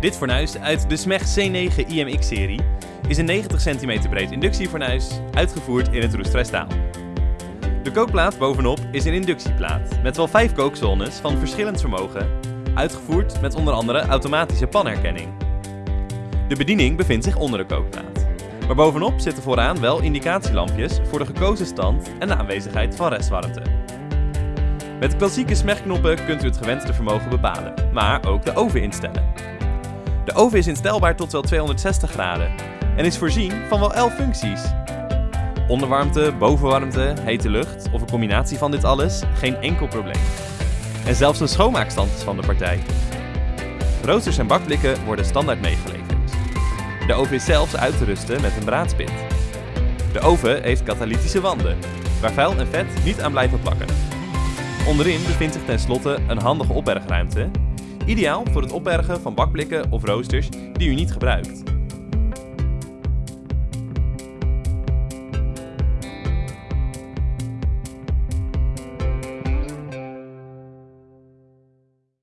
Dit fornuis uit de SMEG C9 IMX-serie is een 90 cm breed inductiefornuis, uitgevoerd in het roestvrijstaal. De kookplaat bovenop is een inductieplaat met wel 5 kookzones van verschillend vermogen, uitgevoerd met onder andere automatische panherkenning. De bediening bevindt zich onder de kookplaat, maar bovenop zitten vooraan wel indicatielampjes voor de gekozen stand en de aanwezigheid van restwarmte. Met klassieke smegknoppen kunt u het gewenste vermogen bepalen, maar ook de oven instellen. De oven is instelbaar tot wel 260 graden en is voorzien van wel 11 functies. Onderwarmte, bovenwarmte, hete lucht of een combinatie van dit alles, geen enkel probleem. En zelfs een schoonmaakstand is van de partij. Roosters en bakblikken worden standaard meegeleverd. De oven is zelfs uit te rusten met een braadspit. De oven heeft katalytische wanden, waar vuil en vet niet aan blijven plakken. Onderin bevindt zich tenslotte een handige opbergruimte, ideaal voor het opbergen van bakblikken of roosters die u niet gebruikt.